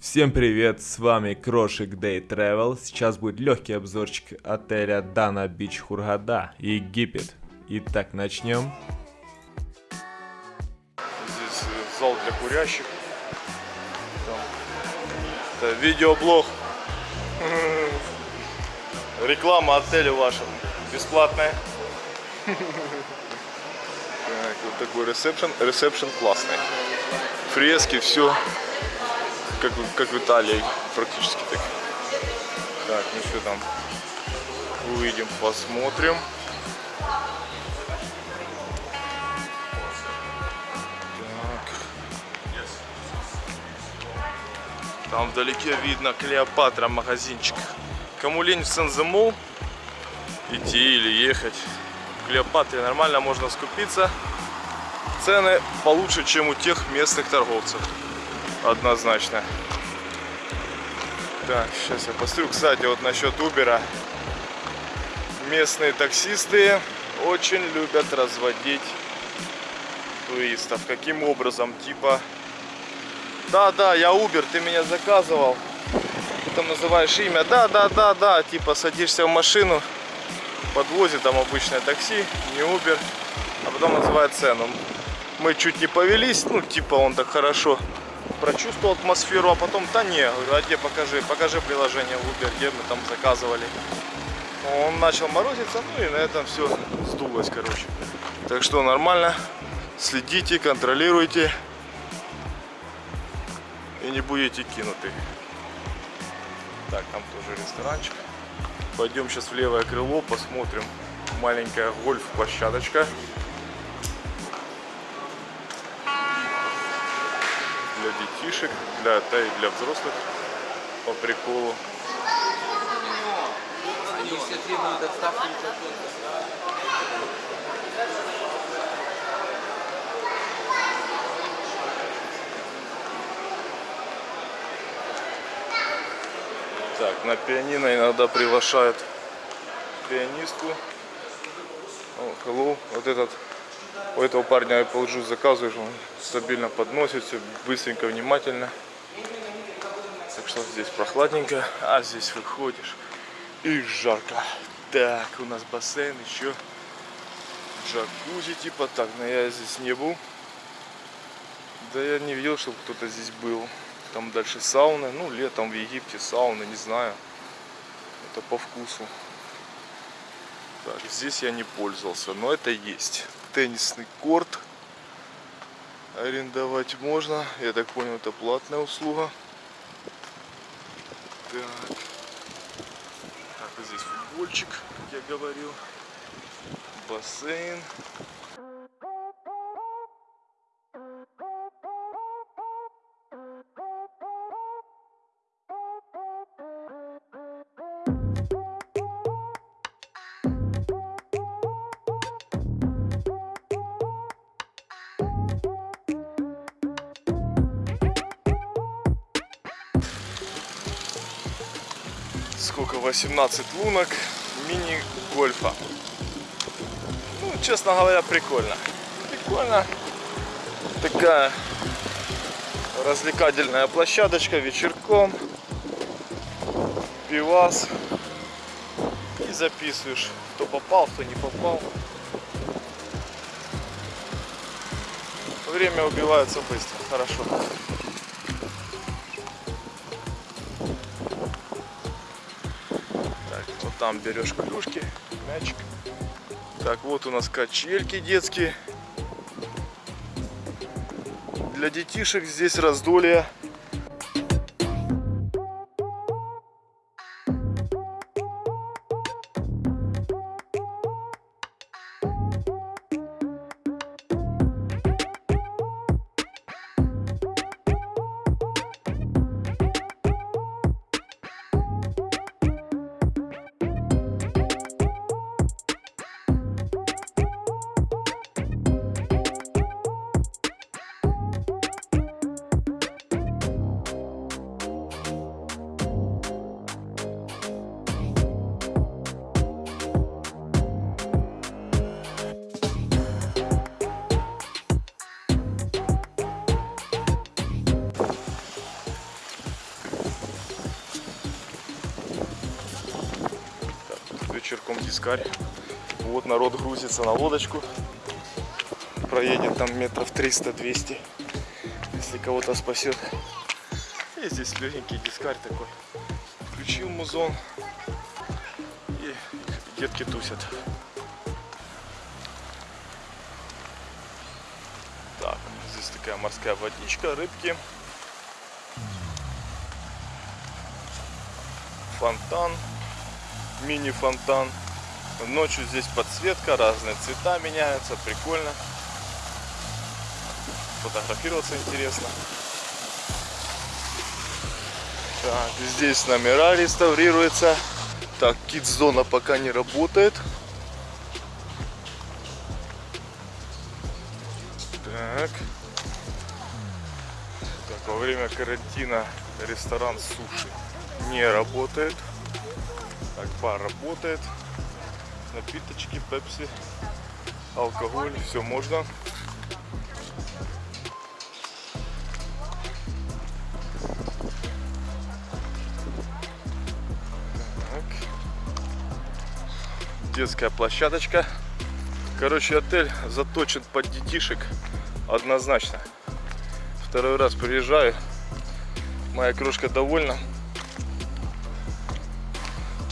Всем привет, с вами Крошик Day Travel. Сейчас будет легкий обзорчик отеля Дана Бич Хургада, Египет. Итак, начнем. Здесь э, зал для курящих. Там. Это видеоблог. Реклама отеля вашего. Бесплатная. Так, вот такой ресепшн. Ресепшн классный. Фрески, все. Как, как в Италии. Практически так. Так, ну что там? Увидим, посмотрим. Так. Там вдалеке видно Клеопатра магазинчик. Кому лень в Сен-Земол идти или ехать, в Клеопатре нормально можно скупиться. Цены получше, чем у тех местных торговцев. Однозначно. Так, сейчас я посмотрю. Кстати, вот насчет Убера. Местные таксисты очень любят разводить туристов. Каким образом? Типа, да, да, я Убер, ты меня заказывал. Потом называешь имя, да, да, да, да, типа садишься в машину, подвозит там обычное такси, не Убер, а потом называет цену. Мы чуть не повелись, ну типа он так хорошо прочувствовал атмосферу, а потом, да не, говорю, а где покажи, покажи приложение в Uber, где мы там заказывали. Он начал морозиться, ну и на этом все сдулось, короче. Так что нормально, следите, контролируйте и не будете кинуты. Так, там тоже ресторанчик. Пойдем сейчас в левое крыло, посмотрим. Маленькая гольф-площадочка. Детишек, для, да и для взрослых по приколу. Они все требуют отставки Так, на пианино иногда приглашают пианистку. О, hello. Вот этот, у этого парня Apple Juice заказываешь, он стабильно подносит, все быстренько, внимательно. Так что здесь прохладненько, а здесь выходишь и жарко. Так, у нас бассейн еще. Джакузи типа так, но я здесь не был. Да я не видел, чтобы кто-то здесь был. Там дальше сауны. Ну, летом в Египте сауны, не знаю. Это по вкусу. Так, здесь я не пользовался, но это есть. Теннисный корт. Арендовать можно. Я так понял, это платная услуга. Так. Так, здесь футбольчик, как я говорил. Бассейн. Сколько, 18 лунок мини-гольфа. Ну, честно говоря, прикольно. Прикольно. Такая развлекательная площадочка вечерком. Пивас. И записываешь, кто попал, кто не попал. Время убивается быстро, хорошо. Там берешь клюшки, мячик. Так, вот у нас качельки детские. Для детишек здесь раздолье. Дискарь. Вот народ грузится на лодочку. Проедет там метров 300-200, если кого-то спасет. И здесь легенький дискарь такой. Включил музон и детки тусят. Так, здесь такая морская водичка, рыбки. Фонтан, мини-фонтан. Ночью здесь подсветка, разные цвета меняются, прикольно. Фотографироваться интересно. Так, здесь номера реставрируются. Так, кит-зона пока не работает. Так. Так, во время карантина ресторан суши не работает. Бар работает. Напиточки, пепси, алкоголь, все можно. Так. Детская площадочка. Короче, отель заточен под детишек однозначно. Второй раз приезжаю. Моя крошка довольна.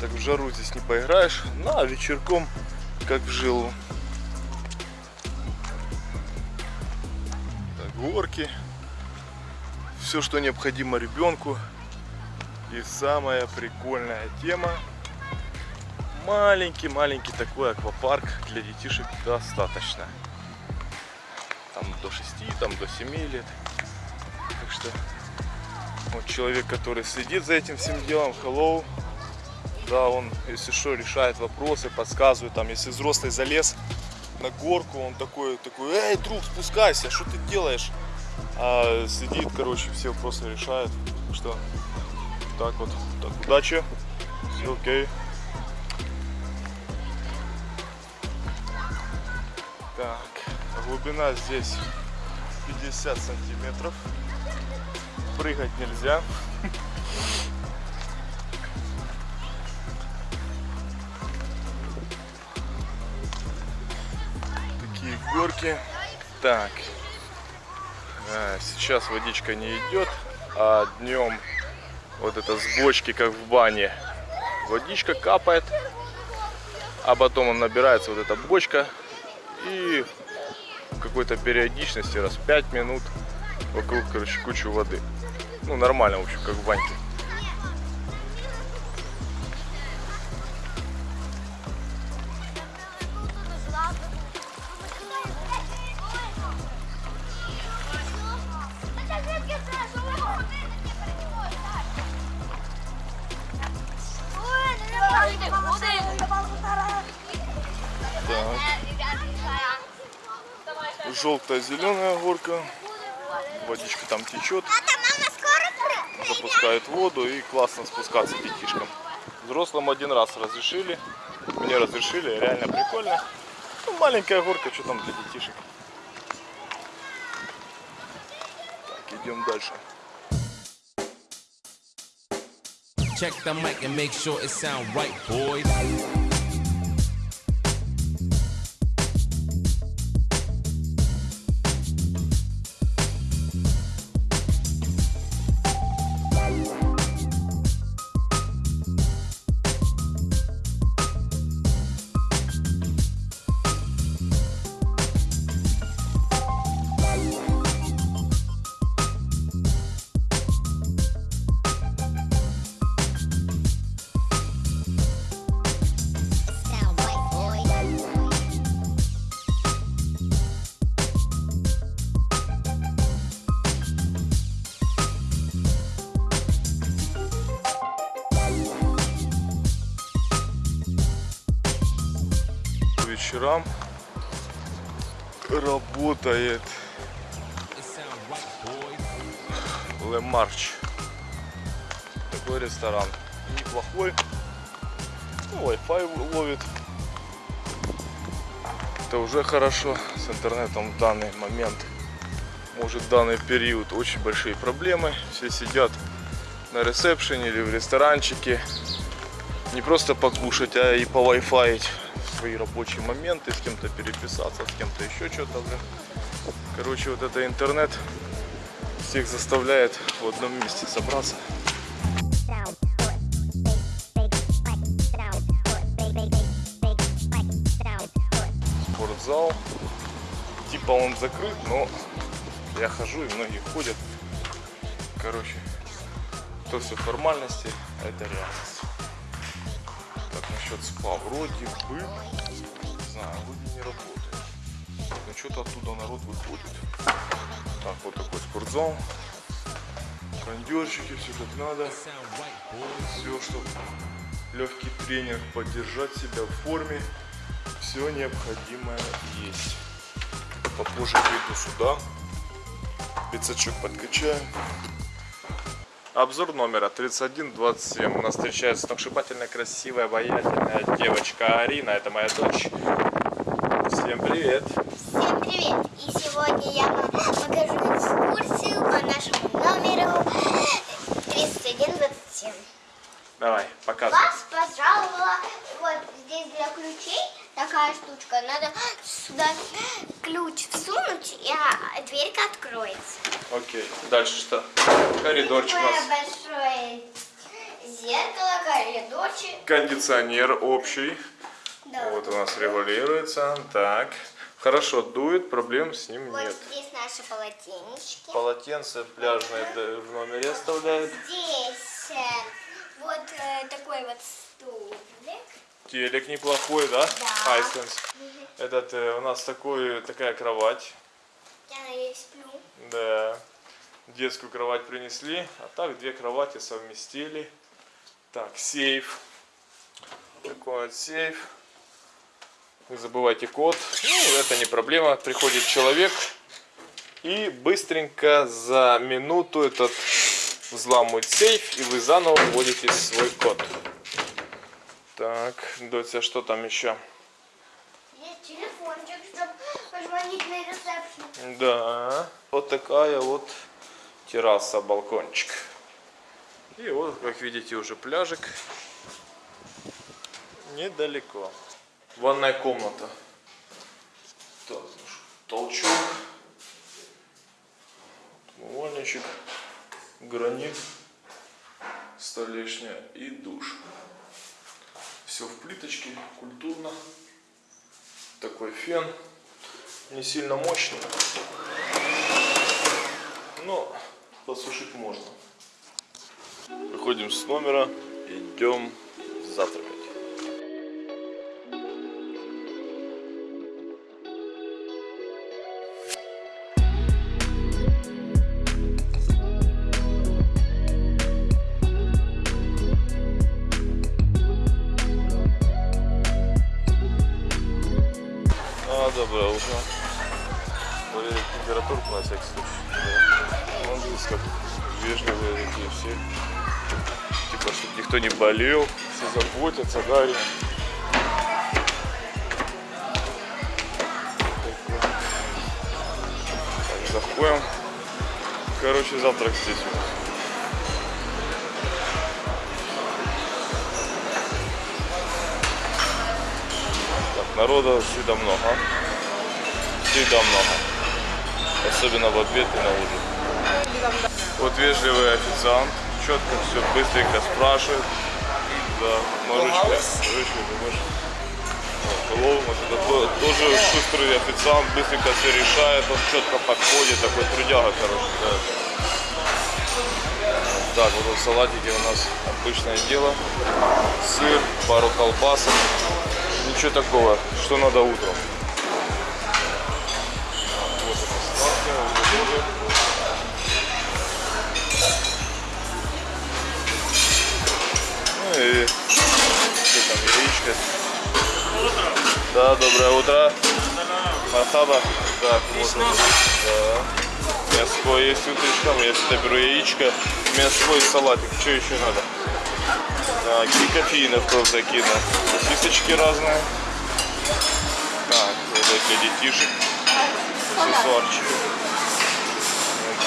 Так в жару здесь не поиграешь. Ну, а вечерком как в жилу. Так, горки. Все, что необходимо ребенку. И самая прикольная тема. Маленький-маленький такой аквапарк для детишек достаточно. Там до 6, там до 7 лет. Так что вот человек, который следит за этим всем делом, hello, да, он, если что, решает вопросы, подсказывает, там, если взрослый залез на горку, он такой, такой, эй, друг, спускайся, что ты делаешь? А сидит, короче, все вопросы решает, что так вот, так, удачи, все окей. Так, глубина здесь 50 сантиметров, прыгать нельзя. Горки. Так, а, сейчас водичка не идет, а днем вот это с бочки, как в бане, водичка капает, а потом он набирается, вот эта бочка, и в какой-то периодичности, раз в 5 минут, вокруг, короче, кучу воды. Ну, нормально, в общем, как в баньке. Горка. Водичка там течет. Запускает воду и классно спускаться детишкам. Взрослым один раз разрешили. Мне разрешили, реально прикольно. Ну, маленькая горка, что там для детишек. Так, идем дальше. Check the mic and make sure it sound right, boys. Вечерам работает March. Такой ресторан. Неплохой. Ну, Wi-Fi ловит. Это уже хорошо. С интернетом в данный момент, может в данный период очень большие проблемы. Все сидят на ресепшене или в ресторанчике. Не просто покушать, а и по свои рабочие моменты, с кем-то переписаться, с кем-то еще что-то. Короче, вот это интернет всех заставляет в одном месте собраться. Спортзал. Типа он закрыт, но я хожу и многие ходят. Короче, то все формальности, а это реальность. Насчет спа вроде бы, не знаю, вроде не работает. Но что-то оттуда народ выходит. Так, вот такой спортзал. Кондерчики, все как надо. Все, чтобы легкий тренинг, поддержать себя в форме, все необходимое есть. Попозже приду сюда, пиццачок подкачаем. Обзор номера 3127. У нас встречается сногсшибательная, красивая, обаятельная девочка Арина. Это моя дочь. Всем привет. Всем привет! И сегодня я вам покажу экскурсию по нашему номеру 3127. Давай, показывай. Вас пожаловала вот здесь для ключей такая штучка. Надо сюда ключ всунуть, и а, дверька откроется. Окей. Дальше что? Коридорчик у нас. большое зеркало, коридорчик. Кондиционер общий. Да. Вот у нас регулируется. Так. Хорошо, дует, проблем с ним Вот нет. здесь наши полотенечки. Полотенце пляжное в номере оставляет. Здесь э, вот э, такой вот стулик. Телек неплохой, да? Да. Хайсенс. Этот, э, у нас такой, такая кровать. Я надеюсь, сплю. Да. Детскую кровать принесли, а так две кровати совместили. Так, сейф. Такой вот сейф. Не забывайте код. Ну, это не проблема. Приходит человек и быстренько за минуту этот взламывает сейф, и вы заново вводите свой код. Так, Дотя, что там еще? Есть телефончик, чтобы на ресепшн. Да, вот такая вот терраса, балкончик. И вот, как видите, уже пляжик. Недалеко. Ванная комната. Ну толчок. Умывальничек. Гранит. Столешня и душ. Все в плиточке, культурно. Такой фен. Не сильно мощный. Но посушить можно. Выходим с номера, идем завтракать. Чтобы никто не болел, все заботятся, да, Арина? Так, заходим. Короче, завтрак здесь у нас. Народа всегда много. Всегда много. Особенно в обед и на ужин. Вот вежливый официант. Четко все быстренько спрашивает. Да, Маручка. Маручка, ты можешь? Вот это то- тоже шустрый официант, быстренько все решает, он четко подходит, такой трудяга, короче, да. Так, вот тут салатики у нас обычное дело. Сыр, пару колбасок. Ничего такого, что надо утром. И что там, яичко. Да, доброе утро. Мархаба. Так, вот он. Да. Мяско есть утречком, я всегда беру яичко, мяско и салатик. Что еще надо? Так, и кофеинов тоже закину. Сосисочки разные. Так, вот для детишек. Аксессуарчики.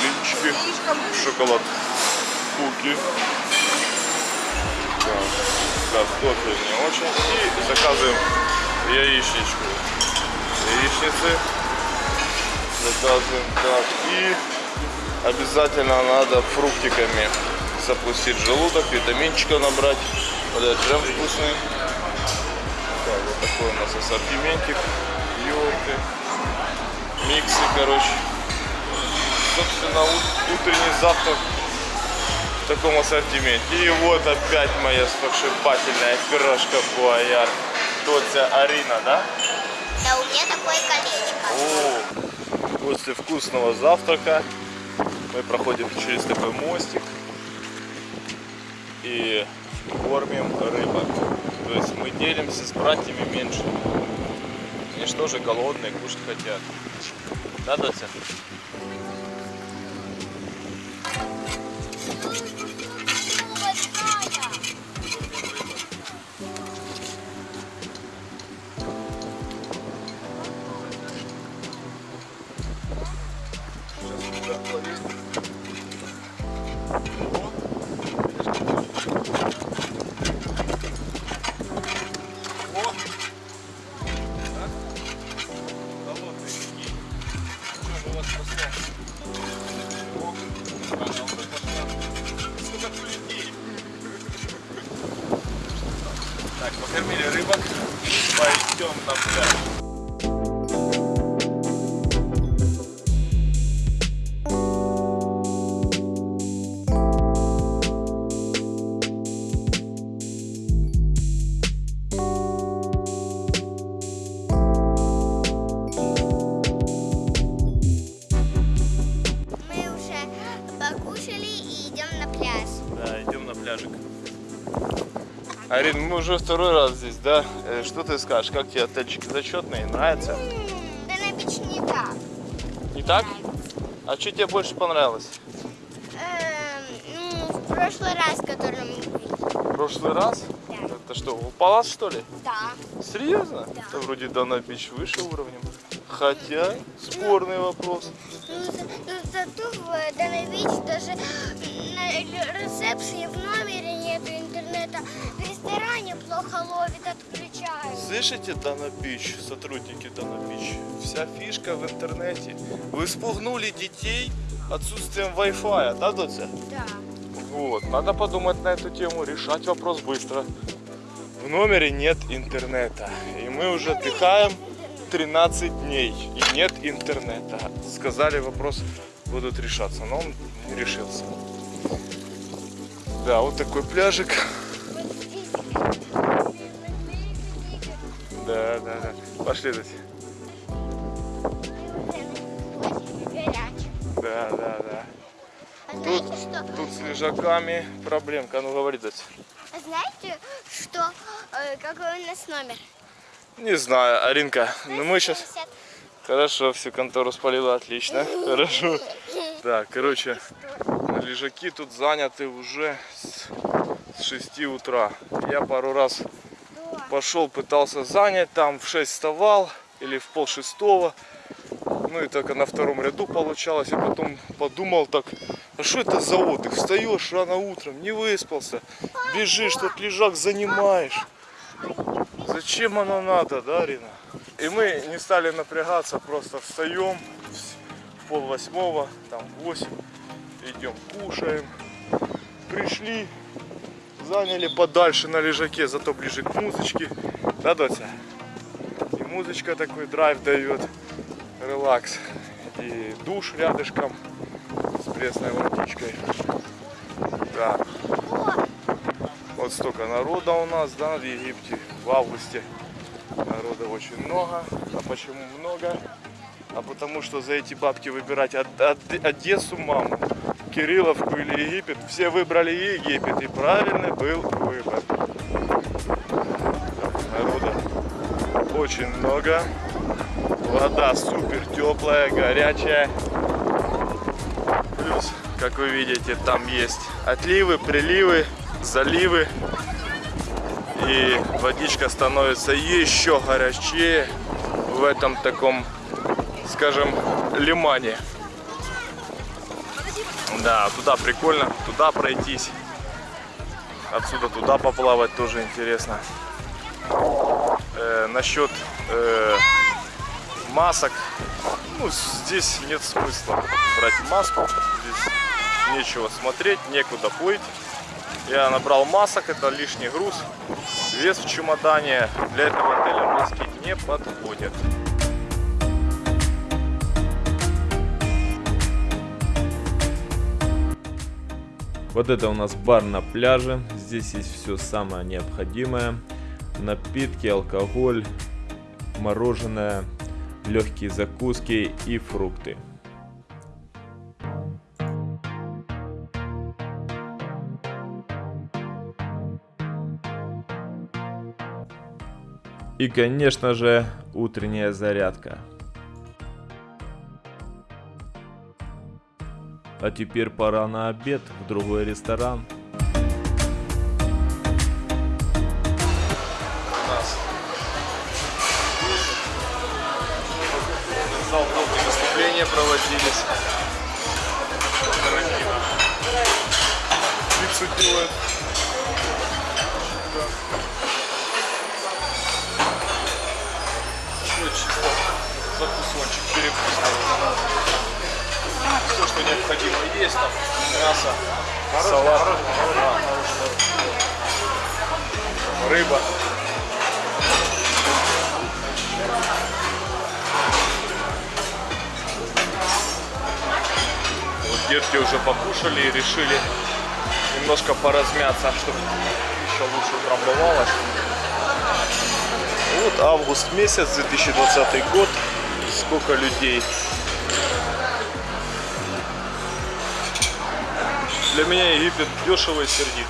Блинчики. Шоколад. Куки. Картофель не очень. И заказываем яичничку. Яичницы. Заказываем так. И обязательно надо фруктиками запустить желудок, витаминчика набрать. Вот этот джем вкусный. Так, вот такой у нас ассортиментик. Йогурты. Миксы, короче. Собственно, ут- утренний завтрак в таком ассортименте. И вот опять моя сногсшибательная пирожка Буаяр. Доця Арина, да? Да, у меня такое колечко. О, после вкусного завтрака мы проходим через такой мостик и кормим рыбок. То есть мы делимся с братьями меньше. Они же тоже голодные, кушать хотят. Да, Дося? Покормили рыбок. Пойдем на пляж. Уже второй раз здесь, да? Э, Что ты скажешь? Как тебе отельчик зачетный? Нравится? Да на бич не так. Не так? А что тебе больше понравилось? Эм, ну, в прошлый раз, который мы были. В прошлый раз? Да. Это что, палас что ли? Да. Серьезно? Да. Это вроде Дана Бич выше уровнем. Хотя, спорный вопрос. Ну, за- ну, зато в Данович даже на ресепшене в номере нету интернета. В ресторане плохо ловит, отключают. Слышите, Дана сотрудники Дана Бич? Вся фишка в интернете. Вы спугнули детей отсутствием Wi-Fi, да, Доця? Да. Вот, надо подумать на эту тему, решать вопрос быстро. В номере нет интернета, и мы уже отдыхаем 13 дней, и нет интернета. Сказали, вопрос будут решаться, но он решился. Да, вот такой пляжик. Да, да, да. Пошли, Дать. Да, да, да. А знаете что? Тут с лежаками проблемка. Ну, говори, Дать. А знаете, что э, какой у нас номер? Не знаю, Аринка, ну мы сейчас... 80. Хорошо, всю контору спалила, отлично. Хорошо. Так, короче, лежаки тут заняты уже с, с 6 утра. Я пару раз пошел, пытался занять, там в 6 вставал или в пол шестого. Ну и только на втором ряду получалось. Я потом подумал так, а что это за отдых? Встаешь рано утром, не выспался, бежишь, тут лежак занимаешь. Зачем оно надо, да, Рина? И мы не стали напрягаться, просто встаем в пол восьмого, там в восемь, идем кушаем. Пришли, заняли подальше на лежаке, зато ближе к музычке. Да, Дося? И музычка такой драйв дает, релакс. И душ рядышком с пресной водичкой. Да, вот столько народа у нас, да, в Египте в августе. Народа очень много. А почему много? А потому что за эти бабки выбирать Од- Од- Одессу, маму, Кирилловку или Египет, все выбрали Египет. И правильный был выбор. Народа очень много. Вода супер теплая, горячая. Плюс, как вы видите, там есть отливы, приливы, заливы. И водичка становится еще горячее в этом таком, скажем, лимане. Да, туда прикольно, туда пройтись. отсюда туда поплавать тоже интересно. Э, насчет э, масок, ну здесь нет смысла брать маску, здесь нечего смотреть, некуда плыть. Я набрал масок, это лишний груз. Вес в чемодане для этого отеля маски не подходят. Вот это у нас бар на пляже. Здесь есть все самое необходимое. Напитки, алкоголь, мороженое, легкие закуски и фрукты. И, конечно же, утренняя зарядка. А теперь пора на обед в другой ресторан. Мясо, салат, да. рыба. Вот детки уже покушали и решили немножко поразмяться, чтобы еще лучше утрамбовалось. Вот август месяц, 2020 год. Сколько людей. Для меня Египет дешево и сердито.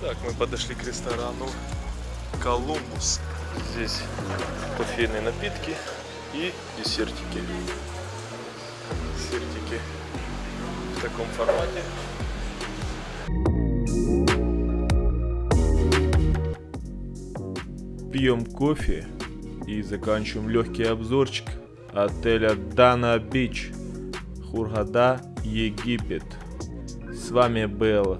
Так, мы подошли к ресторану Колумбус. Здесь кофейные напитки и десертики. Десертики таком формате. Пьем кофе и заканчиваем легкий обзорчик отеля Дана Бич, Хургада, Египет. С вами был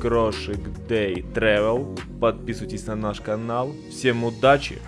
Крошик Day Travel. Подписывайтесь на наш канал. Всем удачи!